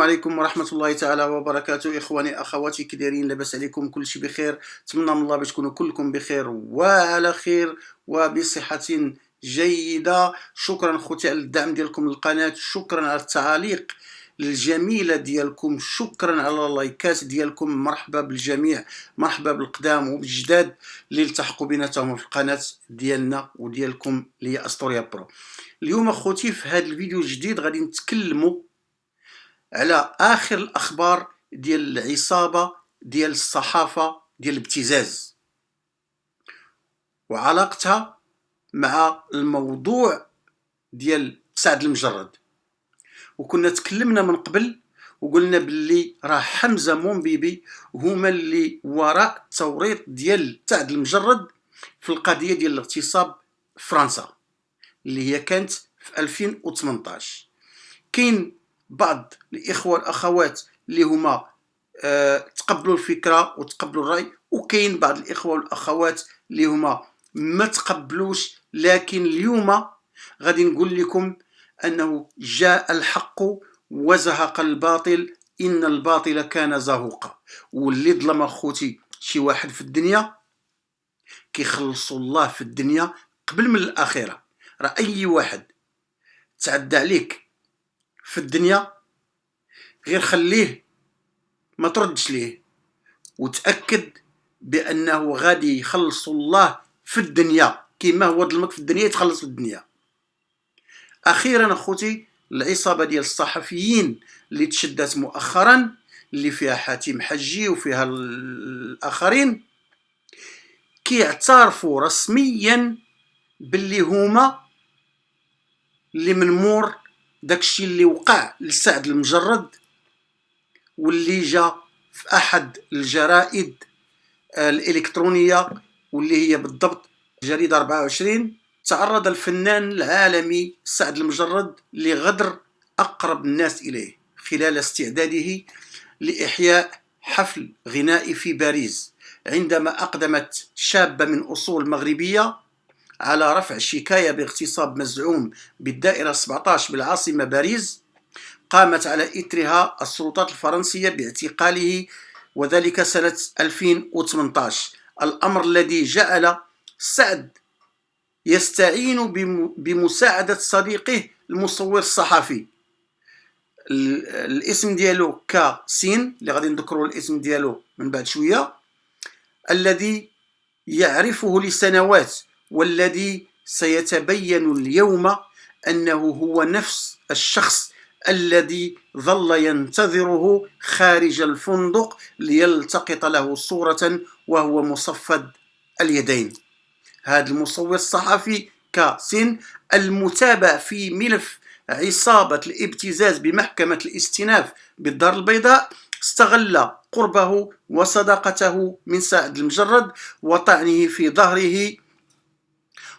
عليكم ورحمة الله تعالى وبركاته. إخواني أخواتي كي دايرين لاباس عليكم كل شيء بخير. نتمنى من الله باش تكونوا كلكم بخير وعلى خير وبصحة جيدة. شكرا خوتي على الدعم ديالكم للقناة. شكرا على التعاليق الجميلة ديالكم. شكرا على اللايكات ديالكم. مرحبا بالجميع. مرحبا بالقدام وبالجداد اللي التحقوا بنا في القناة ديالنا وديالكم اللي هي استوريا برو. اليوم اخوتي في هذا الفيديو الجديد غادي نتكلموا على آخر الأخبار ديال العصابة ديال الصحافة ديال الابتزاز. وعلاقتها مع الموضوع ديال سعد المجرد. وكنا تكلمنا من قبل وقلنا باللي راه حمزة مومبيبي هما اللي وراء التوريط ديال سعد المجرد في القضية ديال الاغتصاب فرنسا اللي هي كانت في 2018 كاين بعض الإخوة والأخوات اللي هما أه تقبلوا الفكرة وتقبلوا الرأي وكاين بعض الإخوة والأخوات اللي هما ما تقبلوش لكن اليوم غادي نقول لكم أنه جاء الحق وزهق الباطل إن الباطل كان زهوقا. واللي ظلم أخوتي شي واحد في الدنيا كيخلصوا الله في الدنيا قبل من الآخرة. راه اي واحد تعدى عليك. في الدنيا غير خليه ما تردش ليه. وتأكد بأنه غادي يخلص الله في الدنيا كما هو ظلمك في الدنيا يتخلص في الدنيا. أخيرا أخوتي العصابة ديال الصحفيين اللي تشدت مؤخرا اللي فيها حاتم حجي وفيها الآخرين كيعترفوا رسميا باللي هما اللي من مور داكشي اللي وقع لسعد المجرد واللي جا في أحد الجرائد الإلكترونية واللي هي بالضبط جريدة 24 تعرض الفنان العالمي سعد المجرد لغدر أقرب الناس إليه خلال استعداده لإحياء حفل غنائي في باريس عندما أقدمت شابة من أصول مغربية على رفع شكاية باغتصاب مزعوم بالدائرة 17 بالعاصمة باريس قامت على إثرها السلطات الفرنسية باعتقاله وذلك سنة 2018 الأمر الذي جعل سعد يستعين بمساعدة صديقه المصور الصحفي الاسم ديالو كاسين اللي غادي نذكروا الاسم ديالو من بعد شوية الذي يعرفه لسنوات والذي سيتبين اليوم أنه هو نفس الشخص الذي ظل ينتظره خارج الفندق ليلتقط له صورة وهو مصفد اليدين. هذا المصور الصحفي كاسين المتابع في ملف عصابة الابتزاز بمحكمة الاستئناف بالدار البيضاء استغل قربه وصداقته من سعد المجرد وطعنه في ظهره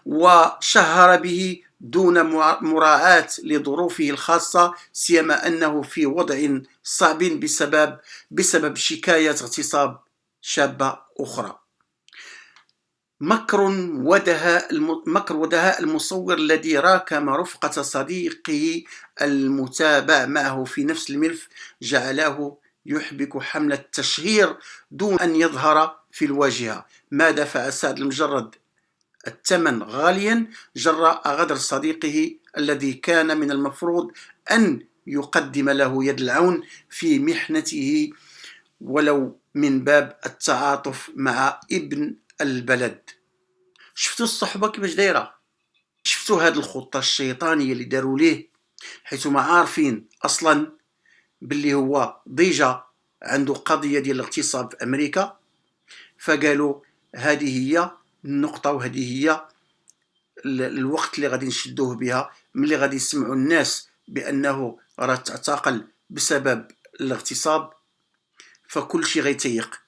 وشهر به دون مراعاة لظروفه الخاصة سيما أنه في وضع صعب بسبب بسبب شكاية اغتصاب شابة أخرى. مكر ودهاء مكر ودهاء المصور الذي راكم رفقة صديقه المتابع معه في نفس الملف جعله يحبك حملة التشهير دون أن يظهر في الواجهة. ما دفع سعد المجرد؟ الثمن غاليا جراء غدر صديقه الذي كان من المفروض أن يقدم له يد العون في محنته ولو من باب التعاطف مع ابن البلد. شفتوا الصحبة كيفاش دايرة؟ شفتوا هاد الخطة الشيطانية اللي داروا ليه؟ حيث ما عارفين أصلا باللي هو ديجا عنده قضية ديال الاغتصاب في أمريكا فقالوا هذه هي النقطة وهذه هي الوقت اللي غادي نشدوه بها ملي غادي يسمعوا الناس بأنه راه تعتقل بسبب الاغتصاب فكل شيء غيتيق.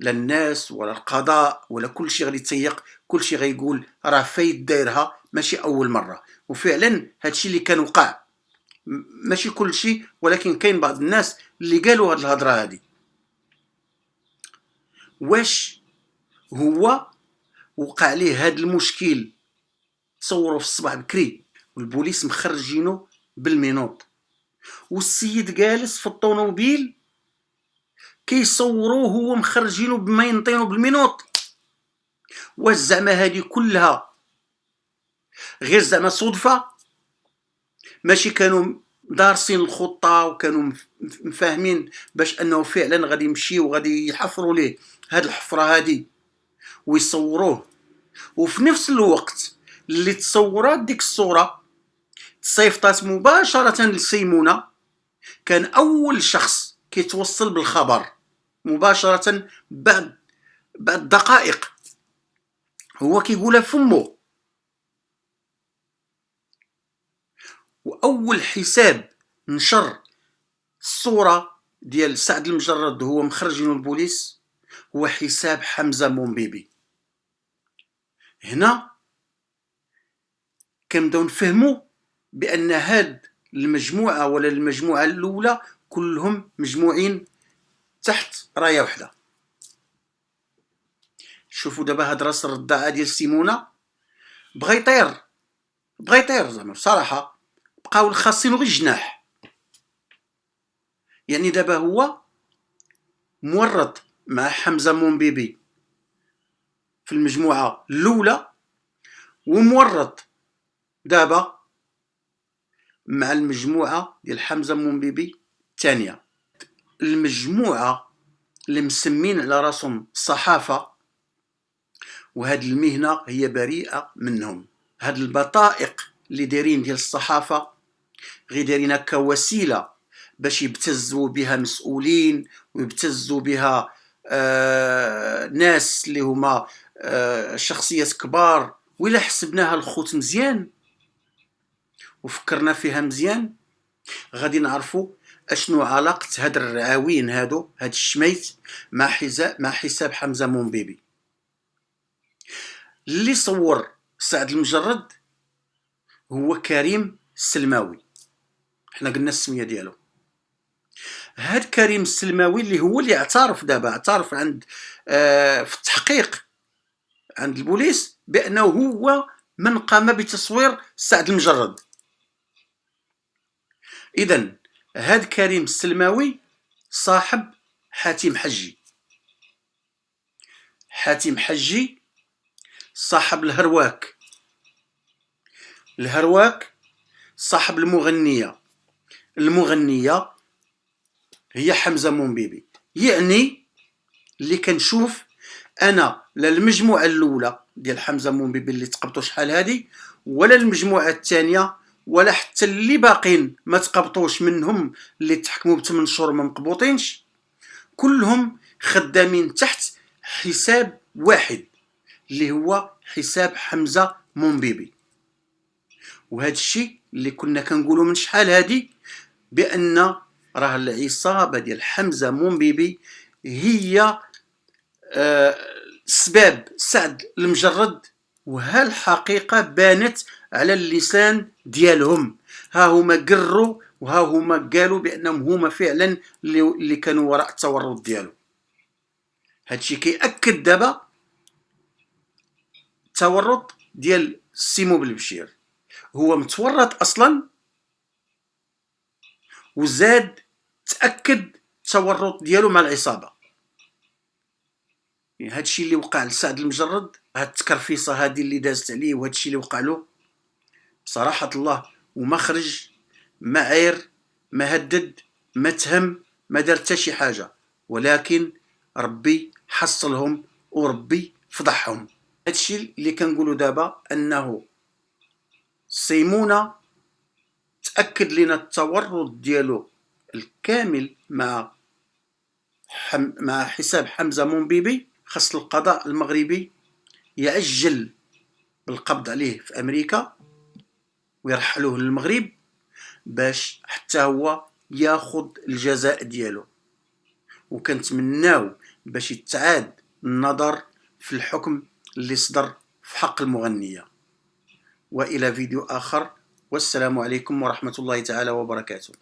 لا الناس ولا القضاء ولا كل شيء غادي يتيق كل شيء غيقول راه فايد دايرها ماشي أول مرة. وفعلا هادشي اللي كان وقع ماشي كل شيء ولكن كاين بعض الناس اللي قالوا هاد الهضرة هادي. واش هو وقع ليه هذا المشكل. تصوروا في الصباح بكري والبوليس مخرجينه بالمينوط. والسيد جالس في الطوموبيل كيصوروه هو مخرجينه بما ينطينو بالمينوط. واش زعما هادي كلها؟ غير زعما صدفة؟ ماشي كانوا دارسين الخطة وكانوا مفاهمين باش أنه فعلا غادي يمشيو وغادي يحفروا ليه هاد الحفرة هادي. ويصوروه. وفي نفس الوقت اللي تصورات ديك الصورة تصيفطات مباشرة لسيمونة كان أول شخص كيتوصل بالخبر مباشرة بعد بعد دقائق. هو كيقولها فمو وأول حساب نشر الصورة ديال سعد المجرد هو مخرجين البوليس هو حساب حمزة مومبيبي. هنا كنبداو نفهموا بأن هاد المجموعة ولا المجموعة الأولى كلهم مجموعين تحت راية وحدة. شوفوا دابا هاد راس الرداعه ديال سيمونة. بغا يطير بغا يطير زعما بصراحة بقاو خاصينو غير الجناح يعني دابا هو مورط مع حمزة مومبيبي. في المجموعة الأولى ومورط دابا مع المجموعة ديال حمزة مومبيبي الثانية. المجموعة اللي مسمين على راسهم الصحافه وهاد المهنة هي بريئة منهم. هاد البطائق اللي دايرين ديال الصحافة غير دايرينها كوسيلة باش يبتزوا بها مسؤولين ويبتزوا بها آه ناس اللي هما شخصيات كبار وإلا حسبناها الخوت مزيان وفكرنا فيها مزيان. غادي نعرفوا أشنو علاقة هاد الرعاوين هادو هاد الشميت مع حساب مع حساب حمزة مومبيبي اللي صور سعد المجرد هو كريم السلماوي حنا قلنا السمية ديالو. هاد كريم السلماوي اللي هو اللي اعترف دابا اعترف عند آه في التحقيق عند البوليس بأنه هو من قام بتصوير سعد المجرد. اذا هاد كريم السلماوي صاحب حاتم حجي. حاتم حجي صاحب الهرواك. الهرواك صاحب المغنية. المغنية هي حمزة مومبيبي يعني اللي كنشوف أنا لا المجموعة الأولى ديال حمزة مومبيبي اللي تقبطوا شحال هادي ولا المجموعة الثانية ولا حتى اللي باقين ما تقبطوش منهم اللي تحكموا بثمان شهور ما مقبوطينش. كلهم خدامين تحت حساب واحد اللي هو حساب حمزة مومبيبي. وهذا الشيء اللي كنا كنقولوا من شحال هادي؟ بأن راه العصابة ديال حمزة مومبيبي هي سباب سعد المجرد وها الحقيقة بانت على اللسان ديالهم. ها هما قروا وها هما قالوا بأنهم هما فعلا اللي كانوا وراء التورط ديالو. هادشي كيأكد دابا التورط ديال سيمو بالبشير. هو متورط أصلا وزاد تأكد التورط ديالو مع العصابة. يعني هادشي اللي وقع لسعد المجرد هاد التكرفيصة هادي اللي دازت عليه وهادشي اللي وقع له بصراحة الله وما خرج ما عير ما هدد ما تهم ما دار حتى شي حاجة. ولكن ربي حصلهم وربي فضحهم. هادشي اللي كنقولوا دابا أنه سيمونه تأكد لنا التورط ديالو الكامل مع حم مع حساب حمزة مومبيبي. خاص القضاء المغربي يعجل بالقبض عليه في أمريكا ويرحلوه للمغرب باش حتى هو ياخذ الجزاء ديالو. وكنتمناو باش يتعاد النظر في الحكم اللي صدر في حق المغنية. وإلى فيديو آخر والسلام عليكم ورحمة الله تعالى وبركاته.